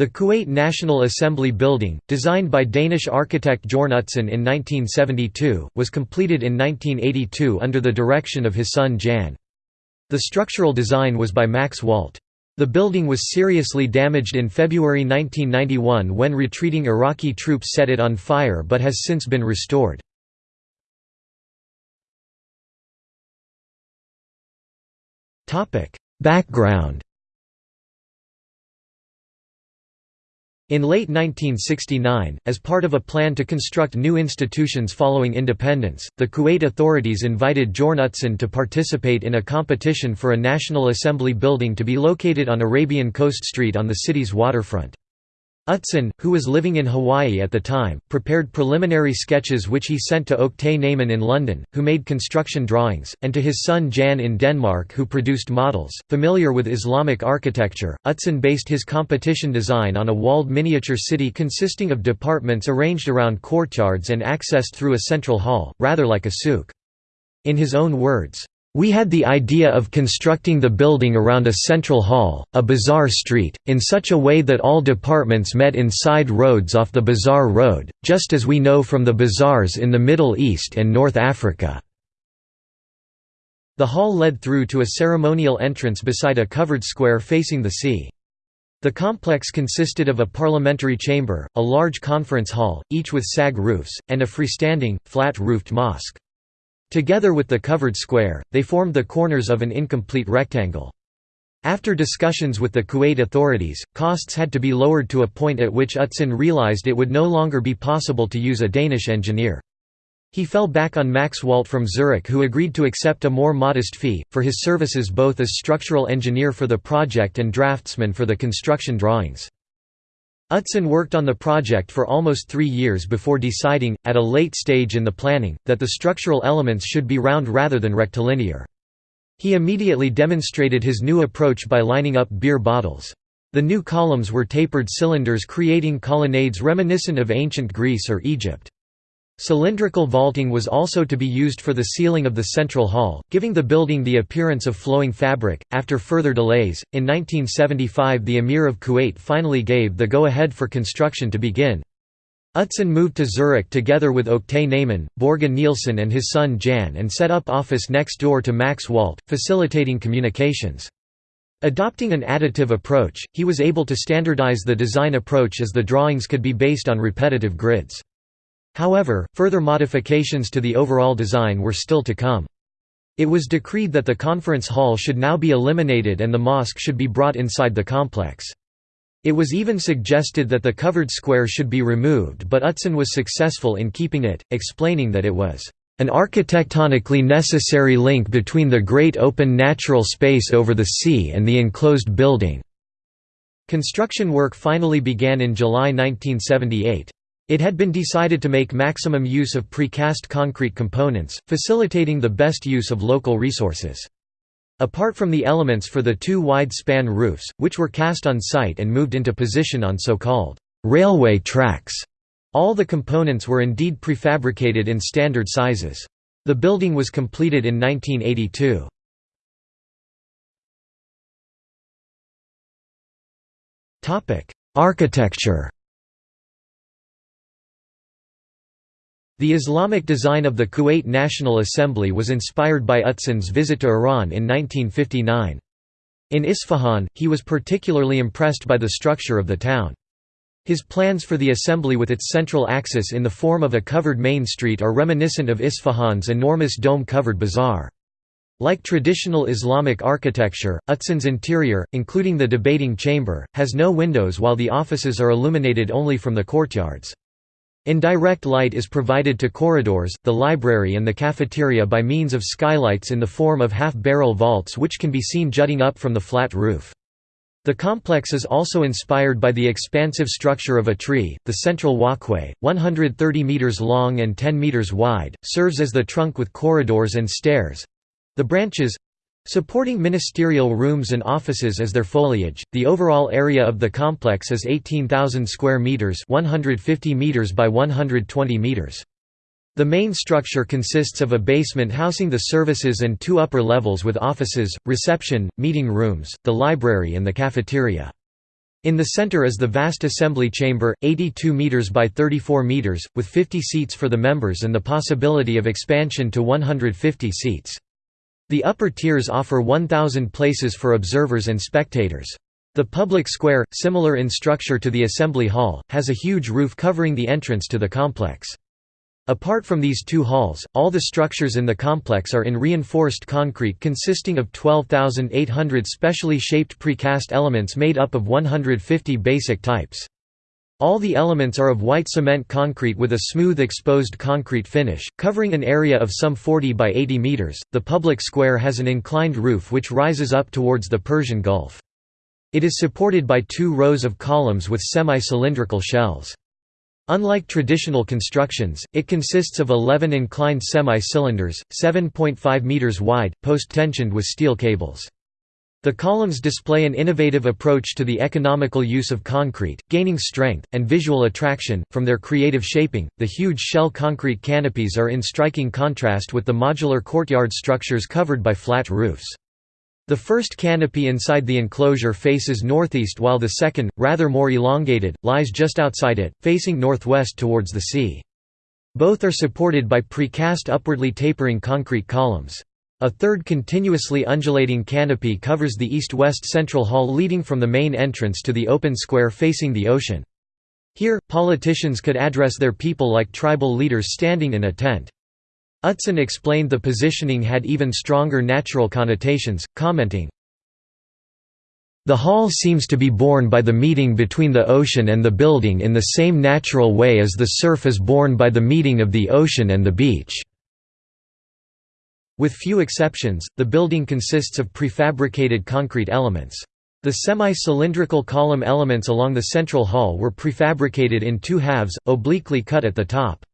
The Kuwait National Assembly building, designed by Danish architect Jorn Utzon in 1972, was completed in 1982 under the direction of his son Jan. The structural design was by Max Walt. The building was seriously damaged in February 1991 when retreating Iraqi troops set it on fire but has since been restored. Background In late 1969, as part of a plan to construct new institutions following independence, the Kuwait authorities invited Jorn Utzon to participate in a competition for a National Assembly building to be located on Arabian Coast Street on the city's waterfront. Utzon, who was living in Hawaii at the time, prepared preliminary sketches which he sent to Oktay Nayman in London, who made construction drawings, and to his son Jan in Denmark who produced models. Familiar with Islamic architecture, Utzon based his competition design on a walled miniature city consisting of departments arranged around courtyards and accessed through a central hall, rather like a souk. In his own words, we had the idea of constructing the building around a central hall, a bazaar street, in such a way that all departments met in side roads off the bazaar road, just as we know from the bazaars in the Middle East and North Africa. The hall led through to a ceremonial entrance beside a covered square facing the sea. The complex consisted of a parliamentary chamber, a large conference hall, each with sag roofs, and a freestanding, flat-roofed mosque. Together with the covered square, they formed the corners of an incomplete rectangle. After discussions with the Kuwait authorities, costs had to be lowered to a point at which Utzon realized it would no longer be possible to use a Danish engineer. He fell back on Max Walt from Zurich who agreed to accept a more modest fee, for his services both as structural engineer for the project and draftsman for the construction drawings. Utzon worked on the project for almost three years before deciding, at a late stage in the planning, that the structural elements should be round rather than rectilinear. He immediately demonstrated his new approach by lining up beer bottles. The new columns were tapered cylinders creating colonnades reminiscent of ancient Greece or Egypt. Cylindrical vaulting was also to be used for the ceiling of the central hall, giving the building the appearance of flowing fabric. After further delays, in 1975 the Emir of Kuwait finally gave the go ahead for construction to begin. Utzon moved to Zurich together with Oktay Nayman, Borge Nielsen, and his son Jan and set up office next door to Max Walt, facilitating communications. Adopting an additive approach, he was able to standardize the design approach as the drawings could be based on repetitive grids. However, further modifications to the overall design were still to come. It was decreed that the conference hall should now be eliminated and the mosque should be brought inside the complex. It was even suggested that the covered square should be removed but Utzon was successful in keeping it, explaining that it was an architectonically necessary link between the great open natural space over the sea and the enclosed building." Construction work finally began in July 1978. It had been decided to make maximum use of precast concrete components, facilitating the best use of local resources. Apart from the elements for the two wide-span roofs, which were cast on site and moved into position on so-called railway tracks, all the components were indeed prefabricated in standard sizes. The building was completed in 1982. Architecture The Islamic design of the Kuwait National Assembly was inspired by Utzon's visit to Iran in 1959. In Isfahan, he was particularly impressed by the structure of the town. His plans for the assembly with its central axis in the form of a covered main street are reminiscent of Isfahan's enormous dome-covered bazaar. Like traditional Islamic architecture, Utzon's interior, including the debating chamber, has no windows while the offices are illuminated only from the courtyards. Indirect light is provided to corridors, the library and the cafeteria by means of skylights in the form of half-barrel vaults which can be seen jutting up from the flat roof. The complex is also inspired by the expansive structure of a tree. The central walkway, 130 meters long and 10 meters wide, serves as the trunk with corridors and stairs. The branches Supporting ministerial rooms and offices as their foliage, the overall area of the complex is 18,000 square meters, 150 meters by 120 meters. The main structure consists of a basement housing the services and two upper levels with offices, reception, meeting rooms, the library and the cafeteria. In the center is the vast assembly chamber, 82 meters by 34 meters, with 50 seats for the members and the possibility of expansion to 150 seats. The upper tiers offer 1,000 places for observers and spectators. The public square, similar in structure to the assembly hall, has a huge roof covering the entrance to the complex. Apart from these two halls, all the structures in the complex are in reinforced concrete consisting of 12,800 specially shaped precast elements made up of 150 basic types. All the elements are of white cement concrete with a smooth exposed concrete finish, covering an area of some 40 by 80 meters. The public square has an inclined roof which rises up towards the Persian Gulf. It is supported by two rows of columns with semi-cylindrical shells. Unlike traditional constructions, it consists of 11 inclined semi-cylinders, 7.5 meters wide, post-tensioned with steel cables. The columns display an innovative approach to the economical use of concrete, gaining strength, and visual attraction. From their creative shaping, the huge shell concrete canopies are in striking contrast with the modular courtyard structures covered by flat roofs. The first canopy inside the enclosure faces northeast while the second, rather more elongated, lies just outside it, facing northwest towards the sea. Both are supported by precast upwardly tapering concrete columns. A third continuously undulating canopy covers the east-west central hall leading from the main entrance to the open square facing the ocean. Here, politicians could address their people like tribal leaders standing in a tent. Utzon explained the positioning had even stronger natural connotations, commenting, the hall seems to be born by the meeting between the ocean and the building in the same natural way as the surf is born by the meeting of the ocean and the beach. With few exceptions, the building consists of prefabricated concrete elements. The semi-cylindrical column elements along the central hall were prefabricated in two halves, obliquely cut at the top.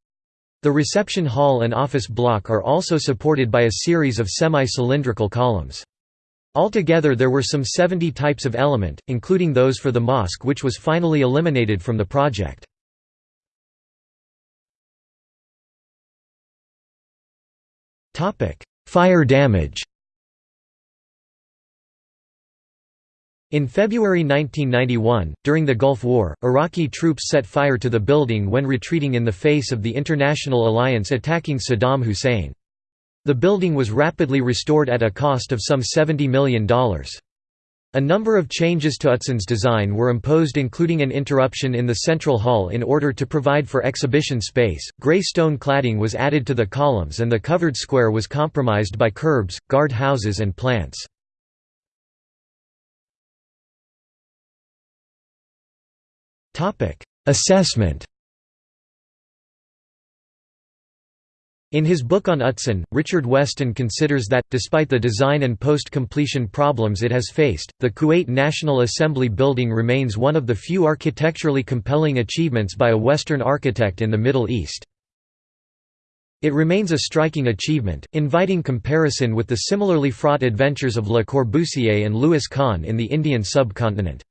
The reception hall and office block are also supported by a series of semi-cylindrical columns. Altogether there were some 70 types of element, including those for the mosque which was finally eliminated from the project. Fire damage In February 1991, during the Gulf War, Iraqi troops set fire to the building when retreating in the face of the international alliance attacking Saddam Hussein. The building was rapidly restored at a cost of some $70 million. A number of changes to Utzon's design were imposed including an interruption in the central hall in order to provide for exhibition space, grey stone cladding was added to the columns and the covered square was compromised by curbs, guard houses and plants. Assessment In his book on Utzon, Richard Weston considers that, despite the design and post-completion problems it has faced, the Kuwait National Assembly building remains one of the few architecturally compelling achievements by a Western architect in the Middle East. It remains a striking achievement, inviting comparison with the similarly fraught adventures of Le Corbusier and Louis Kahn in the Indian subcontinent.